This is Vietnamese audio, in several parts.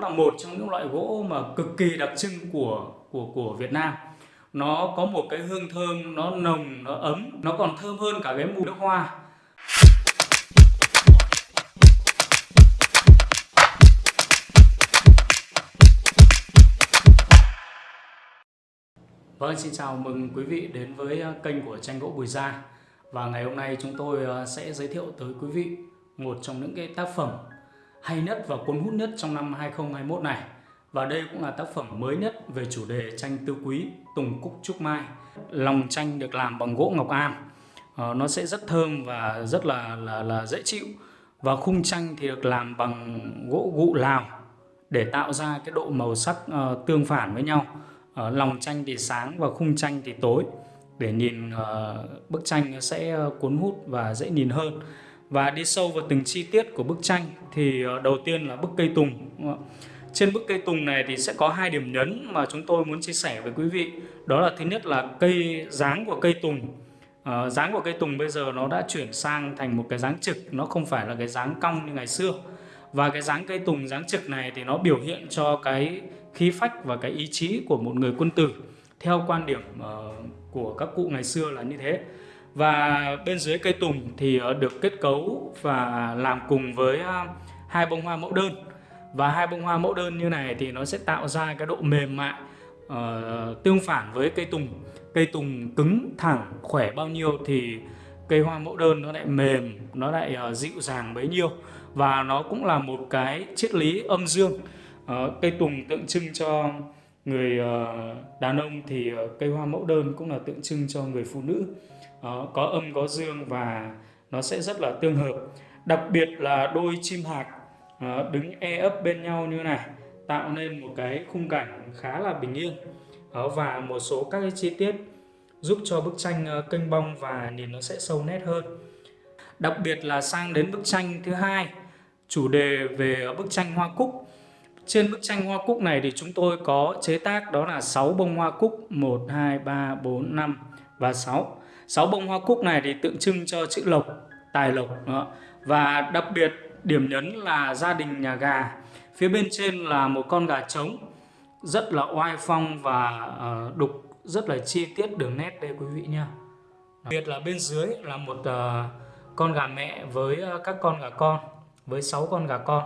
Nó là một trong những loại gỗ mà cực kỳ đặc trưng của của của Việt Nam. Nó có một cái hương thơm, nó nồng, nó ấm, nó còn thơm hơn cả cái mùi nước hoa. Vâng, xin chào mừng quý vị đến với à, kênh của tranh gỗ Bùi Gia Và ngày hôm nay chúng tôi à, sẽ giới thiệu tới quý vị một trong những cái tác phẩm hay nhất và cuốn hút nhất trong năm 2021 này. Và đây cũng là tác phẩm mới nhất về chủ đề tranh tư quý Tùng Cúc Trúc Mai. Lòng tranh được làm bằng gỗ ngọc am. Ờ, Nó sẽ rất thơm và rất là, là, là dễ chịu. Và khung tranh thì được làm bằng gỗ gụ lào Để tạo ra cái độ màu sắc uh, tương phản với nhau. Uh, Lòng tranh thì sáng và khung tranh thì tối. Để nhìn uh, bức tranh sẽ cuốn hút và dễ nhìn hơn và đi sâu vào từng chi tiết của bức tranh thì ờ, đầu tiên là bức cây tùng trên bức cây tùng này thì sẽ có hai điểm nhấn mà chúng tôi muốn chia sẻ với quý vị. Đó là thứ nhất là cây dáng của cây tùng. À, dáng của cây tùng bây giờ nó đã chuyển sang thành một cái dáng trực nó không phải là cái dáng cong như ngày xưa. Và cái dáng cây tùng dáng trực này thì nó biểu hiện cho cái khí phách và cái ý chí của một người quân tử. Theo quan điểm uh, của các cụ ngày xưa là như thế và bên dưới cây tùng thì ờ, được kết cấu và làm cùng với ờ, hai bông hoa mẫu đơn. Và hai bông hoa mẫu đơn như này thì nó sẽ tạo ra cái độ mềm mại uh, tương phản với cây tùng. Cây tùng cứng thẳng khỏe bao nhiêu thì cây hoa mẫu đơn nó lại mềm nó lại uh, dịu dàng bấy nhiêu. Và nó cũng là một cái triết lý âm dương. Uh, cây tùng tượng trưng cho người ờ, đàn ông thì ờ, cây hoa mẫu đơn cũng là tượng trưng cho người phụ nữ. Ờ, có âm, có dương và nó sẽ rất là tương hợp. Đặc biệt là đôi chim hạc đứng e ấp bên nhau như này, tạo nên một cái khung cảnh khá là bình yên. Và một số các cái chi tiết giúp cho bức tranh kênh bong và nhìn nó sẽ sâu nét hơn. Đặc biệt là sang đến bức tranh thứ hai, chủ đề về bức tranh hoa cúc trên bức tranh hoa cúc này thì chúng tôi có chế tác đó là 6 bông hoa cúc 1, 2, 3, 4, 5 và 6 6 bông hoa cúc này thì tượng trưng cho chữ lộc tài lộc đó. và đặc biệt điểm nhấn là gia đình nhà gà. Phía bên trên là một con gà trống rất là oai phong và ờ, đục rất là chi tiết đường nét đây quý vị nha đặc biệt là bên dưới là một ờ, con gà mẹ với ờ, các con gà con với 6 con gà con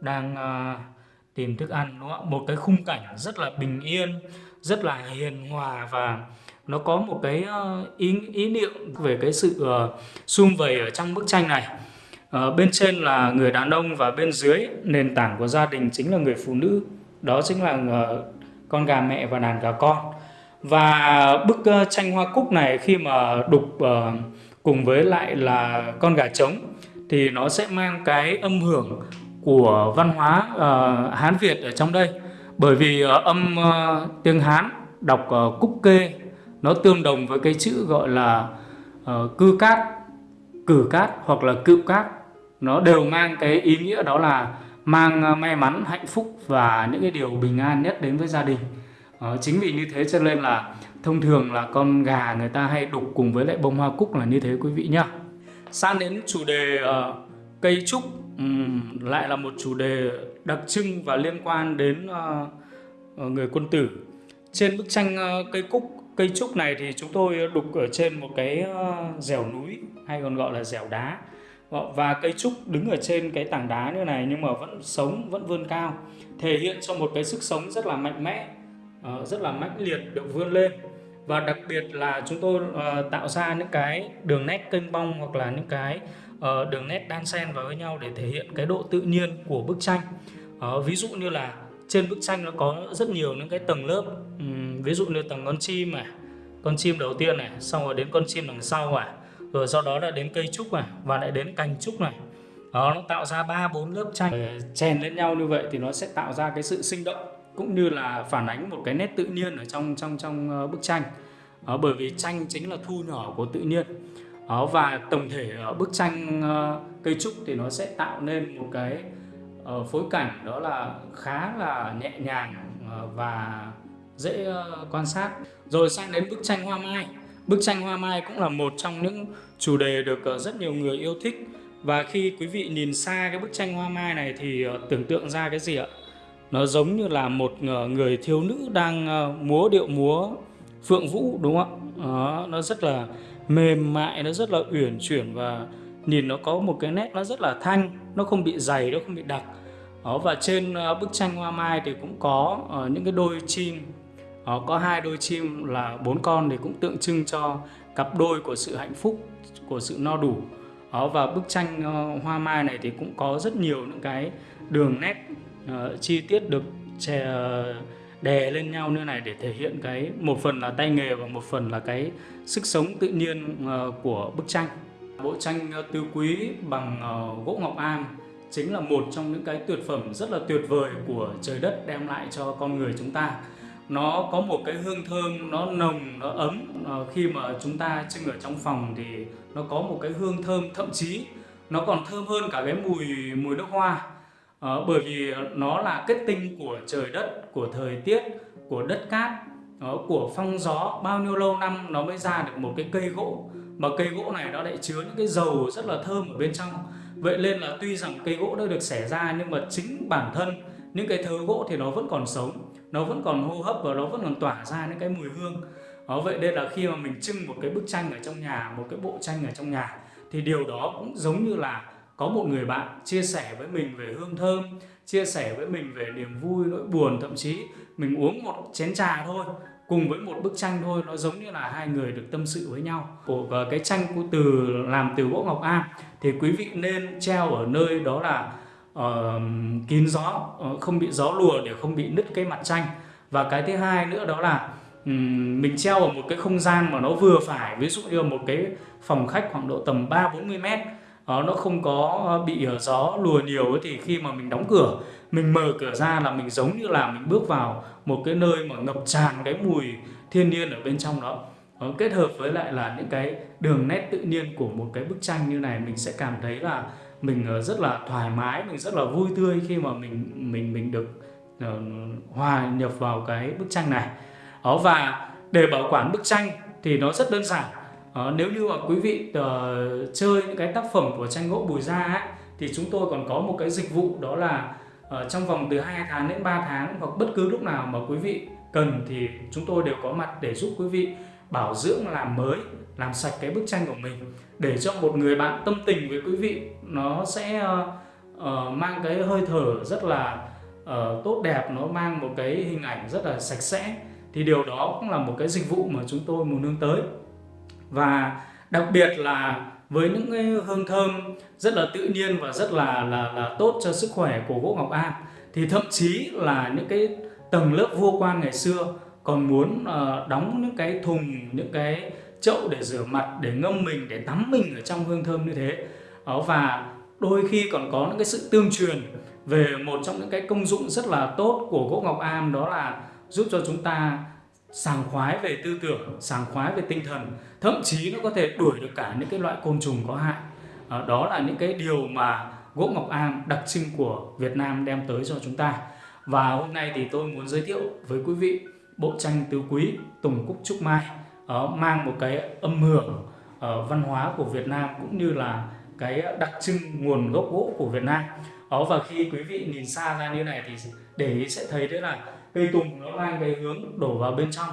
đang uh, tìm thức ăn đúng không? một cái khung cảnh rất là bình yên rất là hiền hòa và nó có một cái ờ, ý ý niệm về cái sự uh, sum vầy ở trong bức tranh này. Uh, bên trên là người đàn ông và bên dưới nền tảng của gia đình chính là người phụ nữ. Đó chính là uh, con gà mẹ và đàn gà con. Và bức uh, tranh hoa cúc này khi mà đục uh, cùng với lại là con gà trống thì nó sẽ mang cái âm hưởng của văn hóa uh, Hán Việt ở trong đây. Bởi vì uh, âm uh, tiếng Hán đọc uh, cúc kê nó tương đồng với cái chữ gọi là uh, cư cát cử cát hoặc là cựu cát. Nó đều mang cái ý nghĩa đó là mang may mắn hạnh phúc và những cái điều bình an nhất đến với gia đình. Uh, chính vì như thế cho nên là thông thường là con gà người ta hay đục cùng với lại bông hoa cúc là như thế quý vị nhá. Sang đến chủ đề uh, cây trúc lại là một chủ đề đặc trưng và liên quan đến uh, người quân tử. Trên bức tranh uh, cây cúc Cây trúc này thì chúng tôi đục ở trên một cái uh, dẻo núi hay còn gọi là dẻo đá. Và cây trúc đứng ở trên cái tảng đá như này nhưng mà vẫn sống vẫn vươn cao thể hiện cho một cái sức sống rất là mạnh mẽ rất là mãnh liệt được vươn lên. Và đặc biệt là chúng tôi tạo ra những cái đường nét kênh bong hoặc là những cái Ờ, đường nét đan xen vào với nhau để thể hiện cái độ tự nhiên của bức tranh. Ờ, ví dụ như là trên bức tranh nó có rất nhiều những cái tầng lớp. Um, ví dụ như tầng con chim này con chim đầu tiên này xong rồi đến con chim đằng sau này rồi sau đó là đến cây trúc này và lại đến cành trúc này. Đó nó tạo ra ba bốn lớp tranh. Ờ, chèn lên nhau như vậy thì nó sẽ tạo ra cái sự sinh động cũng như là phản ánh một cái nét tự nhiên ở trong trong trong bức tranh. Đó, bởi vì tranh chính là thu nhỏ của tự nhiên. Ờ, và tổng thể ở bức tranh uh, cây trúc thì nó sẽ tạo nên một cái uh, phối cảnh đó là khá là nhẹ nhàng uh, và dễ uh, quan sát. Rồi sang đến bức tranh hoa mai. Bức tranh hoa mai cũng là một trong những chủ đề được uh, rất nhiều người yêu thích. Và khi quý vị nhìn xa cái bức tranh hoa mai này thì uh, tưởng tượng ra cái gì ạ? Nó giống như là một người thiếu nữ đang múa điệu múa phượng vũ đúng không ạ? Nó rất là mềm mại nó rất là uyển chuyển và nhìn nó có một cái nét nó rất là thanh nó không bị dày nó không bị đặc. Đó, và trên ờ, bức tranh hoa mai thì cũng có uh, những cái đôi chim. Đó, có hai đôi chim là bốn con thì cũng tượng trưng cho cặp đôi của sự hạnh phúc của sự no đủ. Đó, và bức tranh uh, hoa mai này thì cũng có rất nhiều những cái đường nét uh, chi tiết được chè, đè lên nhau như này để thể hiện cái, một phần là tay nghề và một phần là cái sức sống tự nhiên ờ, của bức tranh. Bộ tranh ờ, tứ quý bằng ờ, gỗ ngọc am chính là một trong những cái tuyệt phẩm rất là tuyệt vời của trời đất đem lại cho con người chúng ta. Nó có một cái hương thơm, nó nồng, nó ấm khi mà chúng ta trưng ở trong phòng thì nó có một cái hương thơm, thậm chí nó còn thơm hơn cả cái mùi mùi nước hoa à, bởi vì nó là kết tinh của trời đất của thời tiết của đất cát đó, của phong gió. Bao nhiêu lâu năm nó mới ra được một cái cây gỗ? Mà cây gỗ này nó lại chứa những cái dầu rất là thơm ở bên trong. Vậy nên là tuy rằng cây gỗ đã được xẻ ra nhưng mà chính bản thân những cái thớ gỗ thì nó vẫn còn sống nó vẫn còn hô hấp và nó vẫn còn tỏa ra những cái mùi hương. Đó vậy nên là khi mà mình trưng một cái bức tranh ở trong nhà một cái bộ tranh ở trong nhà thì điều đó cũng giống như là có một người bạn chia sẻ với mình về hương thơm chia sẻ với mình về niềm vui nỗi buồn thậm chí mình uống một chén trà thôi cùng với một bức tranh thôi nó giống như là hai người được tâm sự với nhau. Của cái tranh của từ làm từ gỗ ngọc am thì quý vị nên treo ở nơi đó là uh, kín gió uh, không bị gió lùa để không bị nứt cái mặt tranh. Và cái thứ hai nữa đó là um, mình treo ở một cái không gian mà nó vừa phải. Ví dụ như một cái phòng khách khoảng độ tầm 3 40 mét. Ờ, nó không có ờ, bị ờ, gió lùa nhiều thì khi mà mình đóng cửa mình mở cửa ra là mình giống như là mình bước vào một cái nơi mà ngập tràn cái mùi thiên nhiên ở bên trong đó. Kết hợp với lại là những cái đường nét tự nhiên của một cái bức tranh như này mình sẽ cảm thấy là mình rất là thoải mái mình rất là vui tươi khi mà mình mình mình được uh, hòa nhập vào cái bức tranh này. Đó và để bảo quản bức tranh thì nó rất đơn giản à, nếu như mà quý vị uh, chơi những cái tác phẩm của tranh gỗ bùi gia ấy, thì chúng tôi còn có một cái dịch vụ đó là uh, trong vòng từ 2 tháng đến 3 tháng hoặc bất cứ lúc nào mà quý vị cần thì chúng tôi đều có mặt để giúp quý vị bảo dưỡng làm mới làm sạch cái bức tranh của mình. Để cho một người bạn tâm tình với quý vị nó sẽ uh, uh, mang cái hơi thở rất là uh, tốt đẹp nó mang một cái hình ảnh rất là sạch sẽ thì điều đó cũng là một cái dịch vụ mà chúng tôi muốn hướng tới và đặc biệt là với những cái hương thơm rất là tự nhiên và rất là là là tốt cho sức khỏe của gỗ ngọc am thì thậm chí là những cái tầng lớp vua quan ngày xưa còn muốn uh, đóng những cái thùng những cái chậu để rửa mặt để ngâm mình để tắm mình ở trong hương thơm như thế. Đó và đôi khi còn có những cái sự tương truyền về một trong những cái công dụng rất là tốt của gỗ ngọc am đó là giúp cho chúng ta sảng khoái về tư tưởng sảng khoái về tinh thần thậm chí nó có thể đuổi được cả những cái loại côn trùng có hại. À, đó là những cái điều mà gỗ ngọc am đặc trưng của Việt Nam đem tới cho chúng ta. Và hôm nay thì tôi muốn giới thiệu với quý vị bộ tranh tứ quý Tùng Cúc Trúc Mai uh, mang một cái âm hưởng uh, văn hóa của Việt Nam cũng như là cái đặc trưng nguồn gốc gỗ của Việt Nam. Đó và khi quý vị nhìn xa ra như này thì để ý sẽ thấy đấy là cây tùng nó mang cái hướng đổ vào bên trong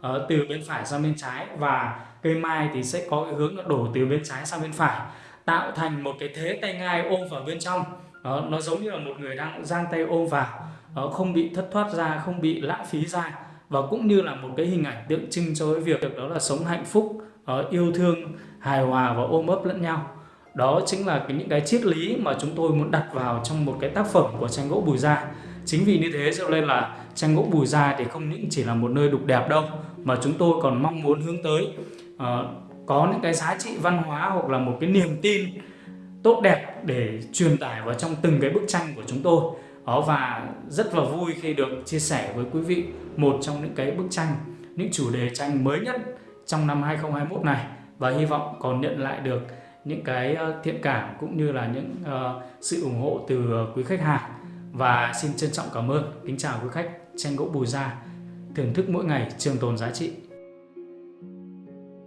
ở từ bên phải sang bên trái và cây mai thì sẽ có cái hướng nó đổ từ bên trái sang bên phải tạo thành một cái thế tay ngai ôm vào bên trong. Đó, nó giống như là một người đang giang tay ôm vào đó, không bị thất thoát ra không bị lãng phí ra và cũng như là một cái hình ảnh tượng trưng cho cái việc đó là sống hạnh phúc ờ, yêu thương hài hòa và ôm ấp lẫn nhau đó chính là cái, những cái triết lý mà chúng tôi muốn đặt vào trong một cái tác phẩm của tranh gỗ Bùi Gia. Chính vì như thế cho nên là tranh gỗ Bùi Gia thì không những chỉ là một nơi đục đẹp đâu mà chúng tôi còn mong muốn hướng tới uh, có những cái giá trị văn hóa hoặc là một cái niềm tin tốt đẹp để truyền tải vào trong từng cái bức tranh của chúng tôi. Đó và rất là vui khi được chia sẻ với quý vị một trong những cái bức tranh những chủ đề tranh mới nhất trong năm 2021 này. Và hy vọng còn nhận lại được những cái ờ, thiện cảm cũng như là những uh, sự ủng hộ từ quý khách hàng. Và xin trân trọng cảm ơn. Kính chào quý khách. Tranh gỗ bùi gia. Thưởng thức mỗi ngày trường tồn giá trị.